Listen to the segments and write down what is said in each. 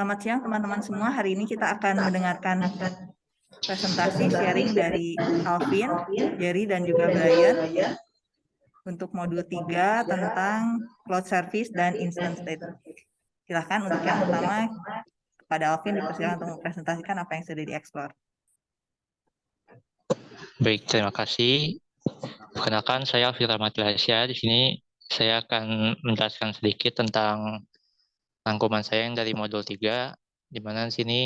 Selamat siang teman-teman semua. Hari ini kita akan mendengarkan presentasi sharing dari Alvin, Jerry, dan juga Brian untuk modul 3 tentang cloud service dan instant state. Silahkan untuk yang pertama kepada Alvin dipersilakan untuk mempresentasikan apa yang sudah dieksplor. Baik, terima kasih. Perkenalkan, saya Alvin Rahmatulahsya. Di sini saya akan menjelaskan sedikit tentang rangkuman saya yang dari modul 3, di mana di sini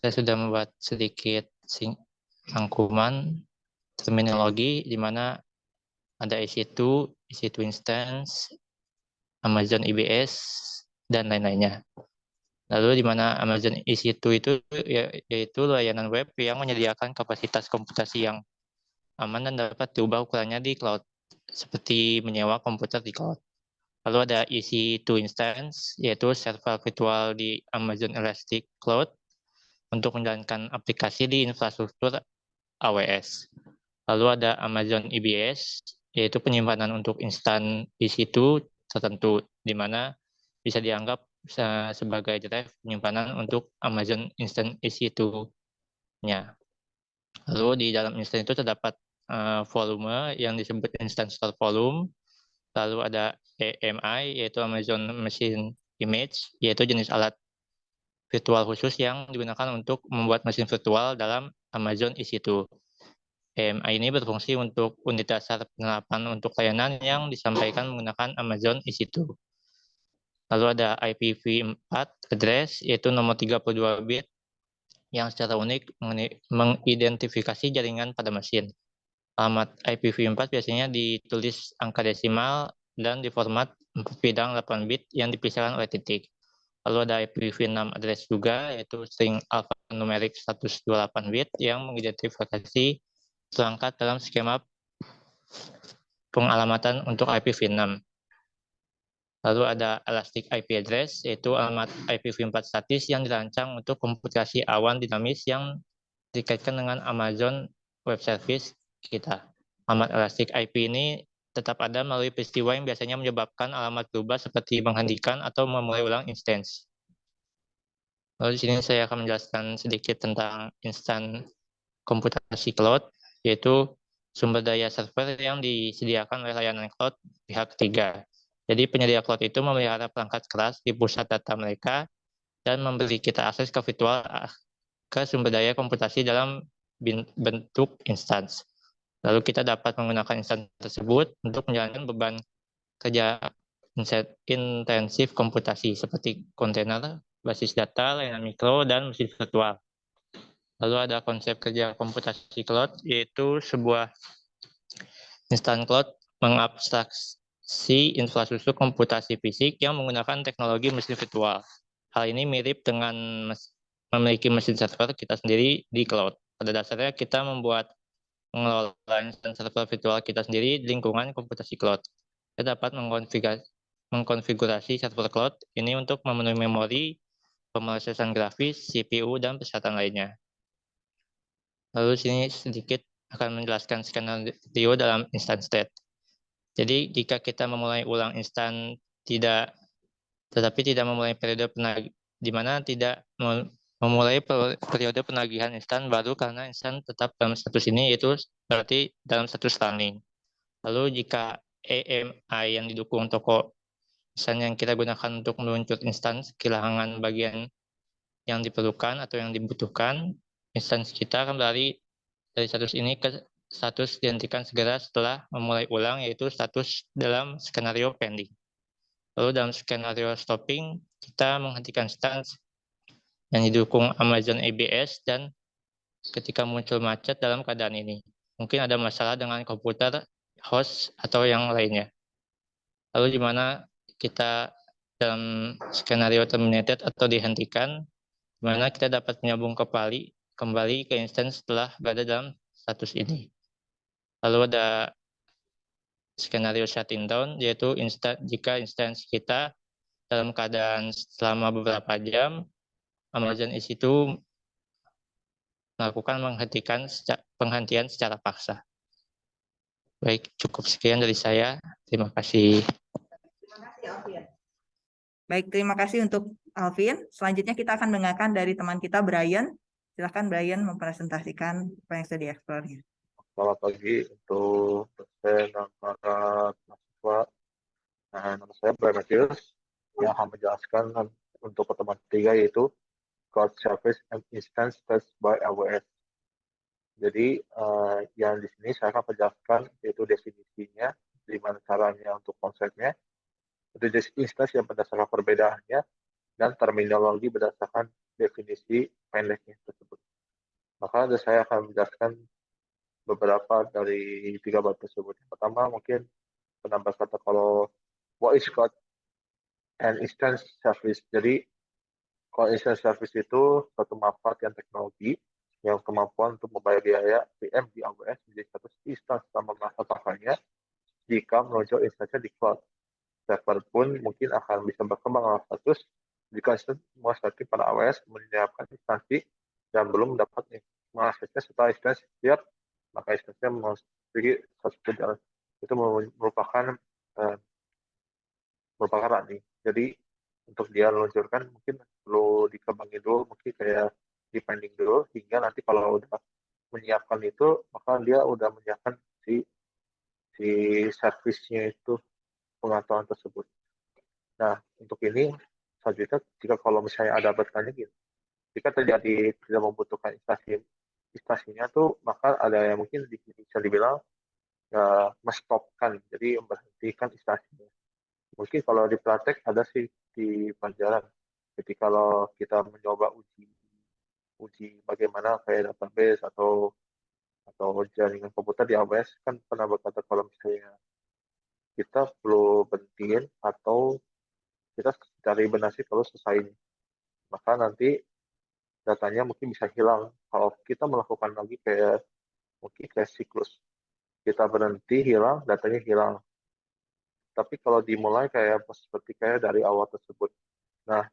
saya sudah membuat sedikit rangkuman terminologi, di mana ada EC2, EC2 instance, Amazon EBS, dan lain-lainnya. Lalu di mana Amazon EC2 itu ya, yaitu layanan web yang menyediakan kapasitas komputasi yang aman dan dapat diubah ukurannya di cloud, seperti menyewa komputer di cloud. Lalu ada EC2 instance, yaitu server virtual di Amazon Elastic Cloud untuk menjalankan aplikasi di infrastruktur AWS. Lalu ada Amazon EBS, yaitu penyimpanan untuk instan EC2 tertentu, di mana bisa dianggap sebagai drive penyimpanan untuk Amazon Instant EC2-nya. Lalu di dalam instan itu terdapat uh, volume yang disebut instant store volume, lalu ada AMI, yaitu Amazon Machine Image, yaitu jenis alat virtual khusus yang digunakan untuk membuat mesin virtual dalam Amazon EC2. AMI ini berfungsi untuk unit dasar penerapan untuk layanan yang disampaikan menggunakan Amazon EC2. Lalu ada IPv4 address, yaitu nomor 32 bit yang secara unik mengidentifikasi jaringan pada mesin. Alamat IPv4 biasanya ditulis angka desimal dan di format bidang 8 bit yang dipisahkan oleh titik. Lalu ada IPv6 address juga, yaitu string alphanumerik 128 bit yang mengidentifikasi perangkat dalam skema pengalamatan untuk IPv6. Lalu ada Elastic IP Address, yaitu alamat IPv4 statis yang dirancang untuk komputasi awan dinamis yang dikaitkan dengan Amazon Web Service kita. Alamat Elastic IP ini tetap ada melalui peristiwa yang biasanya menyebabkan alamat berubah seperti menghentikan atau memulai ulang instance. Lalu di sini saya akan menjelaskan sedikit tentang instan komputasi cloud, yaitu sumber daya server yang disediakan oleh layanan cloud pihak ketiga. Jadi penyedia cloud itu memelihara perangkat keras di pusat data mereka dan memberi kita akses ke virtual ke sumber daya komputasi dalam bentuk instance. Lalu kita dapat menggunakan instansi tersebut untuk menjalankan beban kerja intensif komputasi seperti kontainer, basis data, layanan mikro, dan mesin virtual. Lalu ada konsep kerja komputasi cloud, yaitu sebuah instan cloud mengabstraksi infrastruktur komputasi fisik yang menggunakan teknologi mesin virtual. Hal ini mirip dengan memiliki mesin server kita sendiri di cloud. Pada dasarnya kita membuat mengelola instansi server virtual kita sendiri di lingkungan komputasi cloud. Kita dapat mengkonfigurasi, server cloud ini untuk memenuhi memori, pemrosesan grafis, CPU, dan persyaratan lainnya. Lalu sini sedikit akan menjelaskan skenario dalam instant state. Jadi jika kita memulai ulang instan tidak tetapi tidak memulai periode penag di mana tidak memulai periode penagihan instan baru karena instan tetap dalam status ini yaitu berarti dalam status running. Lalu jika AMI yang didukung toko instan yang kita gunakan untuk meluncur instan kehilangan bagian yang diperlukan atau yang dibutuhkan, instansi kita akan berlari dari status ini ke status dihentikan segera setelah memulai ulang yaitu status dalam skenario pending. Lalu dalam skenario stopping, kita menghentikan instansi yang didukung Amazon ABS dan ketika muncul macet dalam keadaan ini. Mungkin ada masalah dengan komputer, host, atau yang lainnya. Lalu di mana kita dalam skenario terminated atau dihentikan, di mana kita dapat menyambung kembali, kembali ke instance setelah berada dalam status ini. Lalu ada skenario shutting down, yaitu jika instance kita dalam keadaan selama beberapa jam, Amazon itu melakukan menghentikan penghentian secara paksa. Baik, cukup sekian dari saya. Terima kasih. Baik, terima kasih untuk Alvin. Selanjutnya kita akan mendengarkan dari teman kita Brian. Silahkan Brian mempresentasikan apa yang sudah dieksplornya. Selamat pagi untuk dosen dan para mahasiswa. Nah, nama saya Brian Matthews yang akan menjelaskan untuk pertemuan ketiga yaitu Cloud Service and Instance Test by AWS. Jadi uh, yang di sini saya akan menjelaskan yaitu definisinya, gimana caranya untuk konsepnya, itu instance yang berdasarkan perbedaannya, dan terminologi berdasarkan definisi pendeknya tersebut. Maka saya akan menjelaskan beberapa dari tiga bab tersebut. Yang pertama mungkin penambah kata kalau what is called an instance service. Jadi kalau instance service itu suatu manfaat yang teknologi yang kemampuan untuk membayar biaya PM di AWS menjadi satu instansi sama masa pakainya jika meluncur instansi di cloud. Server pun mungkin akan bisa berkembang status jika instansi pada AWS menyiapkan instansi dan belum mendapat mengaksesnya setelah instansi siap, maka instansinya memiliki satu jalan. Itu merupakan eh, merupakan running. Jadi untuk dia meluncurkan mungkin perlu dikembangin dulu, mungkin kayak depending dulu hingga nanti kalau udah menyiapkan itu maka dia udah menyiapkan si si servisnya itu pengetahuan tersebut. Nah untuk ini selanjutnya jika kalau misalnya ada bertanya gitu, jika terjadi tidak membutuhkan instansi instansinya tuh maka ada yang mungkin bisa dibilang ya, mestopkan jadi memberhentikan instansinya. Mungkin kalau di praktek ada sih di pelajaran. Jadi kalau kita mencoba uji uji bagaimana kayak database atau atau jaringan komputer di AWS kan pernah berkata kalau misalnya kita perlu berhentiin atau kita cari benasi kalau selesai maka nanti datanya mungkin bisa hilang. Kalau kita melakukan lagi kayak mungkin kayak siklus kita berhenti hilang datanya hilang. Tapi kalau dimulai kayak seperti kayak dari awal tersebut. Nah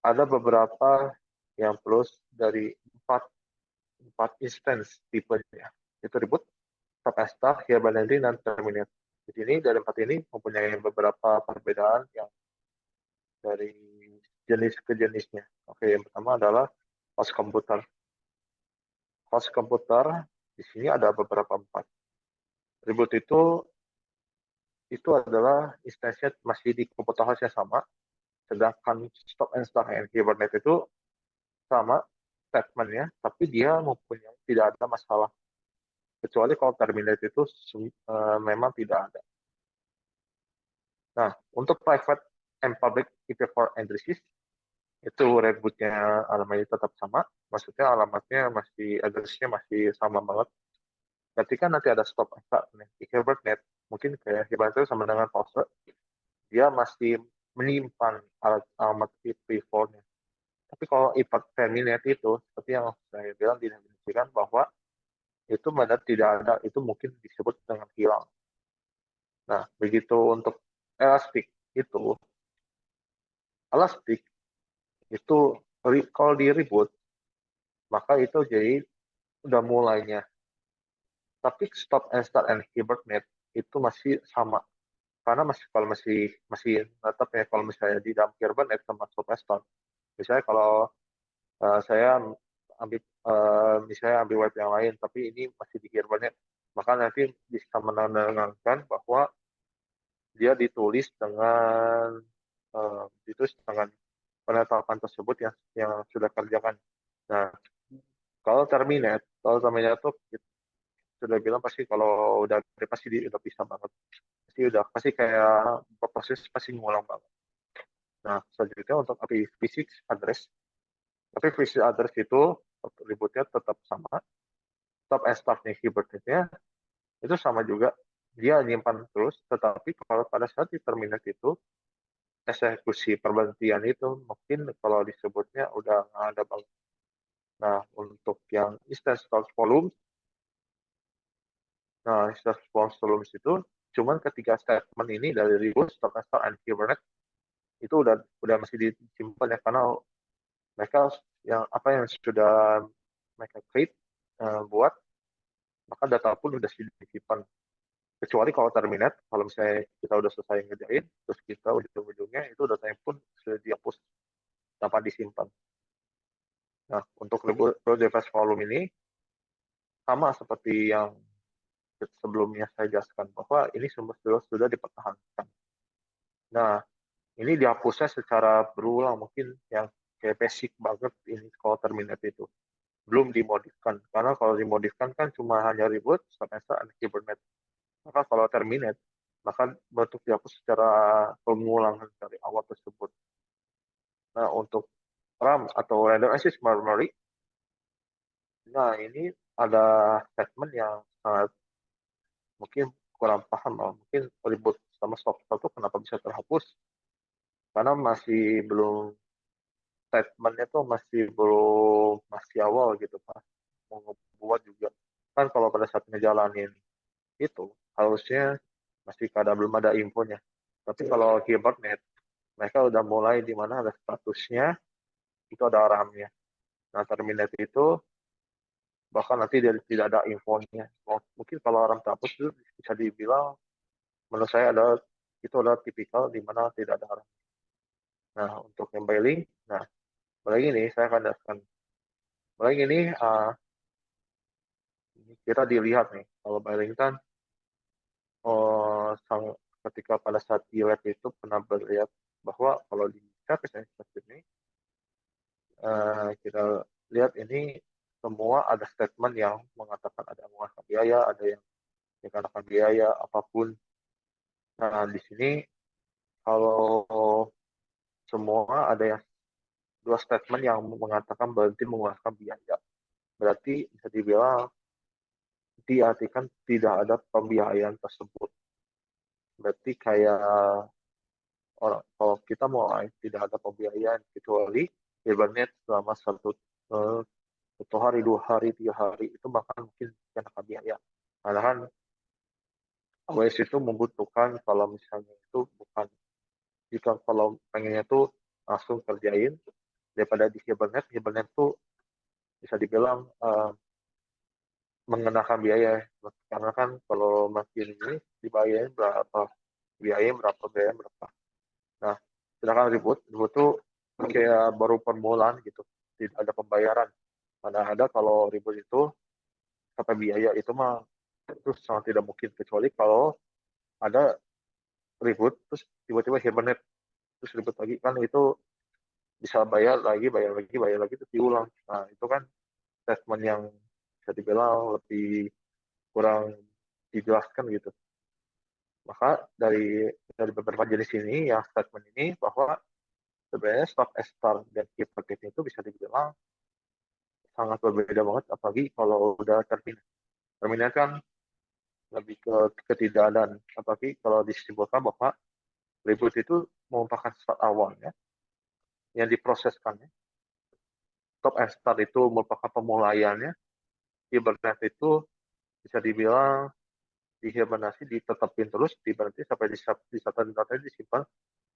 ada beberapa yang plus dari empat empat instance tipenya itu ribut stop Hibernate, dan terminate. Di sini dari empat ini mempunyai beberapa perbedaan yang dari jenis ke jenisnya. Oke, yang pertama adalah host komputer. Host komputer di sini ada beberapa empat. Reboot itu itu adalah instansinya masih di komputer host yang sama, sedangkan stop and start and Hibernate itu sama statementnya, tapi dia mempunyai tidak ada masalah. Kecuali kalau terminate itu uh, memang tidak ada. Nah, untuk private and public IP4 addresses, itu rebootnya alamatnya tetap sama, maksudnya alamatnya masih addressnya masih sama banget. Ketika nanti ada stop start di Hibernate, mungkin kayak Hibernate sama dengan pause, dia masih menyimpan alamat IP4-nya tapi kalau impact terminate itu, seperti yang saya bilang didefinisikan bahwa itu benar tidak ada, itu mungkin disebut dengan hilang. Nah, begitu untuk elastic itu, elastic itu kalau di reboot, maka itu jadi udah mulainya. Tapi stop and start and hibernate itu masih sama. Karena masih kalau masih masih tetap ya kalau misalnya di dalam hibernate sama stop and start misalnya kalau uh, saya ambil uh, misalnya ambil web yang lain tapi ini masih di banyak maka nanti bisa menandakan bahwa dia ditulis dengan uh, ditulis dengan penetapan tersebut yang yang sudah kerjakan. Nah, kalau terminate, kalau terminate itu sudah bilang pasti kalau udah pasti dia udah bisa banget. Pasti udah pasti kayak proses pasti ngulang banget. Nah, selanjutnya untuk IPv6 address. IPv6 address itu ributnya tetap sama. And start nih keyboardnya itu sama juga. Dia nyimpan terus, tetapi kalau pada saat di terminate itu, eksekusi perbantian itu mungkin kalau disebutnya udah nggak ada banget. Nah, untuk yang instance source volume, nah instance source volume itu cuman ketiga statement ini dari reboot, stop and Kubernetes itu udah udah masih disimpan ya karena mereka yang apa yang sudah mereka create uh, buat maka data pun udah disimpan kecuali kalau terminate kalau misalnya kita udah selesai ngerjain terus kita ujung-ujungnya itu datanya pun sudah dihapus dapat disimpan. Nah, untuk device volume ini sama seperti yang sebelumnya saya jelaskan bahwa ini semua sudah, sudah dipertahankan. Nah, ini dihapusnya secara berulang mungkin yang kayak basic banget ini kalau terminate itu belum dimodifkan karena kalau dimodifkan kan cuma hanya reboot semester dan Hibernate maka kalau terminate maka bentuk dihapus secara pengulangan dari awal tersebut nah untuk RAM atau random access memory nah ini ada statement yang sangat mungkin kurang paham mungkin reboot sama software itu kenapa bisa terhapus? Karena masih belum statementnya tuh masih belum masih awal gitu pak. Mau ngebuat juga. Kan kalau pada saat ngejalanin itu harusnya masih kada belum ada infonya. Tapi kalau Hibernate mereka udah mulai di mana ada statusnya itu ada RAM-nya. Nah Terminate itu bahkan nanti dia tidak ada infonya. Mungkin kalau RAM terhapus itu bisa dibilang menurut saya ada itu adalah tipikal di mana tidak ada RAM nah untuk yang bailing nah mulai ini saya akan jelaskan. Mulai ini uh, kita dilihat nih kalau Burlington oh, sang, ketika pada saat di lab itu pernah melihat bahwa kalau di service ini uh, kita lihat ini semua ada statement yang mengatakan ada yang mengatakan biaya, ada yang dikatakan biaya apa pun. Nah di sini kalau semua ada yang dua statement yang mengatakan berhenti mengeluarkan biaya. Berarti bisa dibilang diartikan tidak ada pembiayaan tersebut. Berarti kayak orang kalau kita mulai tidak ada pembiayaan kecuali Hibernate selama satu uh, satu hari, dua hari, tiga hari itu bahkan mungkin kena biaya. Karena kan AWS itu membutuhkan kalau misalnya itu bukan jika kalau pengennya itu langsung kerjain daripada di Hibernate, Hibernate itu bisa dibilang uh, mengenakan biaya. Karena kan kalau makin ini dibayarin berapa biaya berapa biaya berapa. Nah sedangkan ribut ribut tuh kayak baru permulaan gitu. Tidak ada pembayaran mana ada kalau ribut itu sampai biaya itu mah itu sangat tidak mungkin kecuali kalau ada ribut terus tiba-tiba Hibernate terus ribut lagi kan itu bisa bayar lagi, bayar lagi, bayar lagi, terus diulang. Nah, itu kan statement yang bisa dibilang lebih kurang dijelaskan gitu. Maka dari dari beberapa jenis ini, yang statement ini bahwa sebenarnya stock star dan packet itu bisa dibilang sangat berbeda banget, apalagi kalau udah terminal. Terminal kan lebih ke ketidakadaan, apalagi kalau disimpulkan bahwa reboot itu merupakan start awalnya, yang diproseskan. Ya. Top and start itu merupakan pemulaiannya. Hibernate itu bisa dibilang dihibernasi ditetapin terus diberhenti sampai di satu data disimpan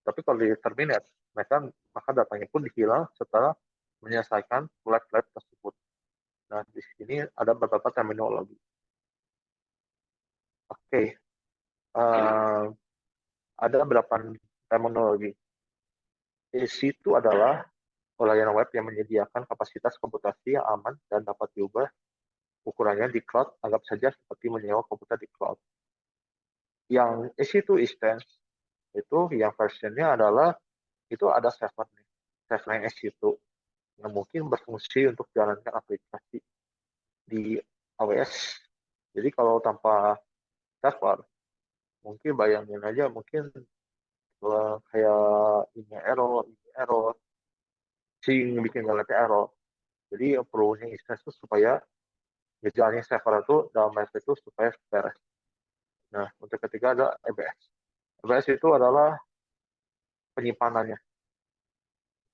tapi kalau di terminate mereka maka datanya pun dihilang setelah menyelesaikan flag-flag tersebut nah di sini ada beberapa terminologi oke okay. uh, ada beberapa terminologi AC itu adalah layanan web yang menyediakan kapasitas komputasi yang aman dan dapat diubah ukurannya di cloud, anggap saja seperti menyewa komputer di cloud. Yang EC2 instance itu yang versionnya adalah itu ada server nih, server EC2 yang mungkin berfungsi untuk jalankan aplikasi di AWS. Jadi kalau tanpa server, mungkin bayangin aja mungkin kayak ini error, ini error, sing bikin ngeliat error. Jadi perlunya instance itu supaya gejalanya server itu dalam MS itu supaya beres. Nah, untuk ketiga ada EBS. EBS itu adalah penyimpanannya.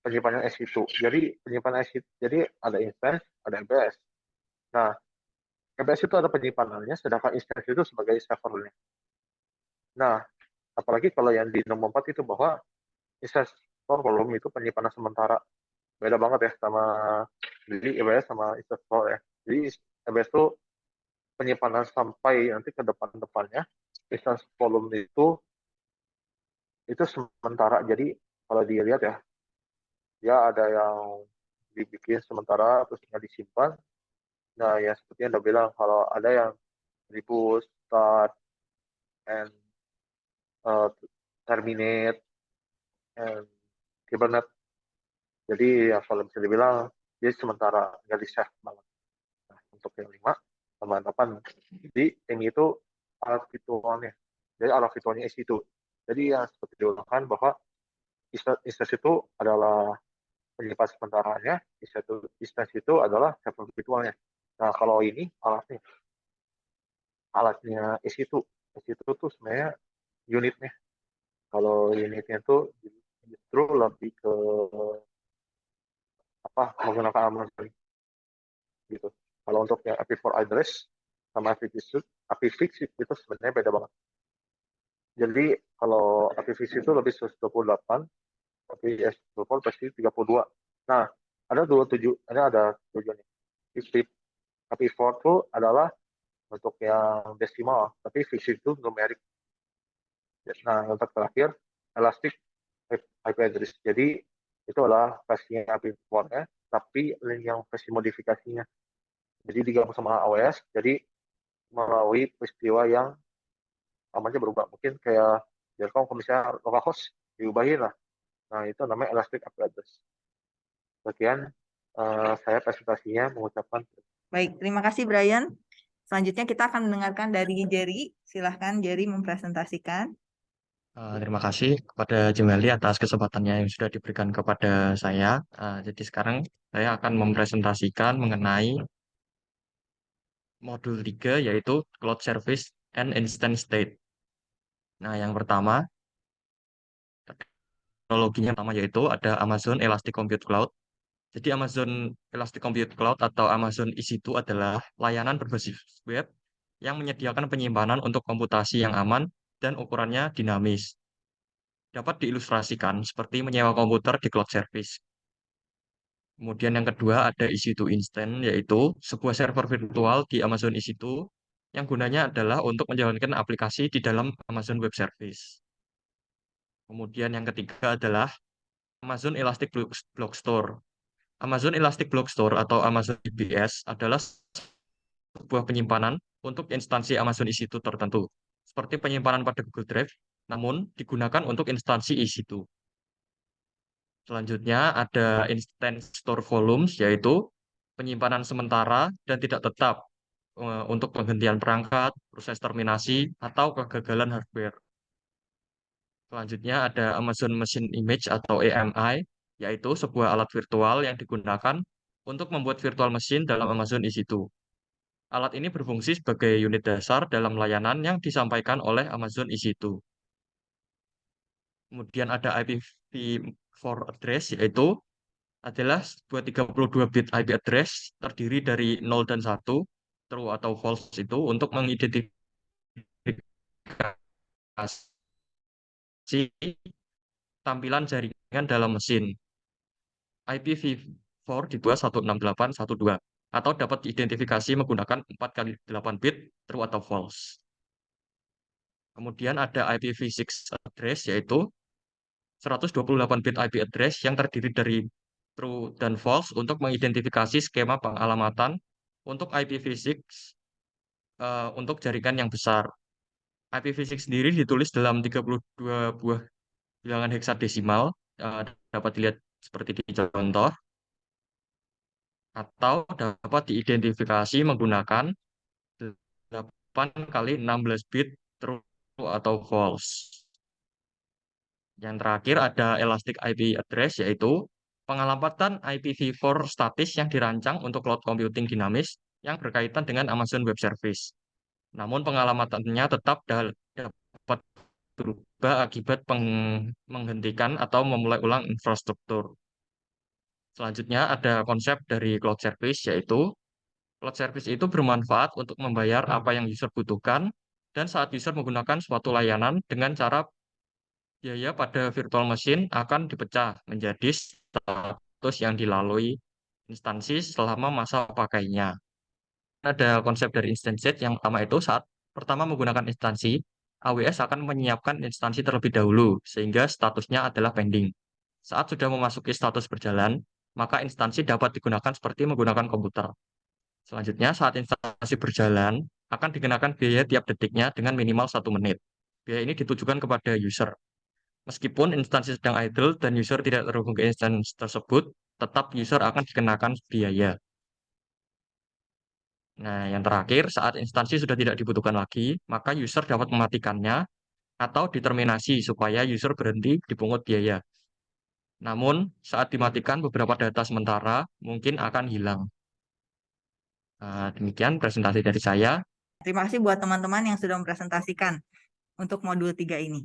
Penyimpanan S2. Jadi penyimpanan S2, jadi ada instance, ada EBS. Nah, EBS itu ada penyimpanannya, sedangkan instance itu sebagai servernya. Nah, apalagi kalau yang di nomor 4 itu bahwa instance store volume itu penyimpanan sementara beda banget ya sama jadi EBS sama instance store ya jadi EBS itu penyimpanan sampai nanti ke depan-depannya instance volume itu itu sementara jadi kalau dilihat ya dia ada yang dibikin sementara terus nggak disimpan. Nah, ya seperti yang Anda bilang, kalau ada yang reboot, start, and uh, terminate, and Kubernetes. Jadi ya kalau bisa dibilang dia sementara nggak di save banget. Nah, untuk yang lima sama delapan, jadi ini itu alat virtualnya. Jadi alat virtualnya itu. Jadi ya seperti diulangkan bahwa instansi itu adalah penyimpan sementaranya, instansi itu adalah server virtualnya. Nah kalau ini alatnya, alatnya isi itu, isi itu tuh sebenarnya unitnya. Kalau unitnya itu justru lebih ke apa menggunakan alamat gitu. Kalau untuk yang IP4 address sama IPv6, IPv6 itu sebenarnya beda banget. Jadi kalau IPv6 itu lebih 128, tapi S24 pasti 32. Nah, ada dua tujuh, ini ada tujuannya. IP4 itu adalah untuk yang desimal, tapi fix itu numerik. Nah, untuk terakhir, elastic IP address. Jadi itu adalah versinya IP4 ya, tapi yang versi modifikasinya. Jadi digabung sama AWS, jadi melalui peristiwa yang namanya berubah. Mungkin kayak Jelcom kalau misalnya localhost diubahin lah. Nah, itu namanya Elastic IP Address. Sekian uh, saya presentasinya mengucapkan. Baik, terima kasih Brian. Selanjutnya kita akan mendengarkan dari Jerry. Silahkan Jerry mempresentasikan. Uh, terima kasih kepada Jemeli atas kesempatannya yang sudah diberikan kepada saya. Uh, jadi sekarang saya akan mempresentasikan mengenai modul 3 yaitu Cloud Service and Instant State. Nah, yang pertama, teknologinya pertama yaitu ada Amazon Elastic Compute Cloud. Jadi Amazon Elastic Compute Cloud atau Amazon EC2 adalah layanan berbasis web yang menyediakan penyimpanan untuk komputasi yang aman dan ukurannya dinamis. Dapat diilustrasikan seperti menyewa komputer di cloud service. Kemudian yang kedua ada EC2 Instant, yaitu sebuah server virtual di Amazon EC2 yang gunanya adalah untuk menjalankan aplikasi di dalam Amazon Web Service. Kemudian yang ketiga adalah Amazon Elastic Block Store. Amazon Elastic Block Store atau Amazon EBS adalah sebuah penyimpanan untuk instansi Amazon EC2 tertentu seperti penyimpanan pada Google Drive, namun digunakan untuk instansi EC2. Selanjutnya ada instant store volumes, yaitu penyimpanan sementara dan tidak tetap eh, untuk penghentian perangkat, proses terminasi, atau kegagalan hardware. Selanjutnya ada Amazon Machine Image atau AMI, yaitu sebuah alat virtual yang digunakan untuk membuat virtual machine dalam Amazon EC2. Alat ini berfungsi sebagai unit dasar dalam layanan yang disampaikan oleh Amazon EC2. Kemudian ada IPv4 address, yaitu adalah sebuah 32 bit IP address terdiri dari 0 dan 1, true atau false itu untuk mengidentifikasi tampilan jaringan dalam mesin. IPv4 dibuat 168.1.2 atau dapat diidentifikasi menggunakan 4 kali 8 bit true atau false. Kemudian ada IPv6 address yaitu 128 bit IP address yang terdiri dari true dan false untuk mengidentifikasi skema pengalamatan untuk IPv6 uh, eh, untuk jaringan yang besar. IPv6 sendiri ditulis dalam 32 buah bilangan heksadesimal, uh, dapat dilihat seperti di contoh atau dapat diidentifikasi menggunakan 8 kali 16 bit true atau false. Yang terakhir ada elastic IP address yaitu pengalamatan IPv4 statis yang dirancang untuk cloud computing dinamis yang berkaitan dengan Amazon Web Service. Namun pengalamatannya tetap dapat berubah akibat menghentikan atau memulai ulang infrastruktur. Selanjutnya ada konsep dari cloud service yaitu cloud service itu bermanfaat untuk membayar apa yang user butuhkan dan saat user menggunakan suatu layanan dengan cara biaya pada virtual machine akan dipecah menjadi status yang dilalui instansi selama masa pakainya. Ada konsep dari instance yang pertama itu saat pertama menggunakan instansi, AWS akan menyiapkan instansi terlebih dahulu sehingga statusnya adalah pending. Saat sudah memasuki status berjalan, maka instansi dapat digunakan seperti menggunakan komputer. Selanjutnya, saat instansi berjalan, akan dikenakan biaya tiap detiknya dengan minimal satu menit. Biaya ini ditujukan kepada user. Meskipun instansi sedang idle dan user tidak terhubung ke instansi tersebut, tetap user akan dikenakan biaya. Nah, yang terakhir, saat instansi sudah tidak dibutuhkan lagi, maka user dapat mematikannya atau diterminasi supaya user berhenti dipungut biaya. Namun, saat dimatikan beberapa data sementara mungkin akan hilang. Nah, demikian presentasi dari saya. Terima kasih buat teman-teman yang sudah mempresentasikan untuk modul 3 ini.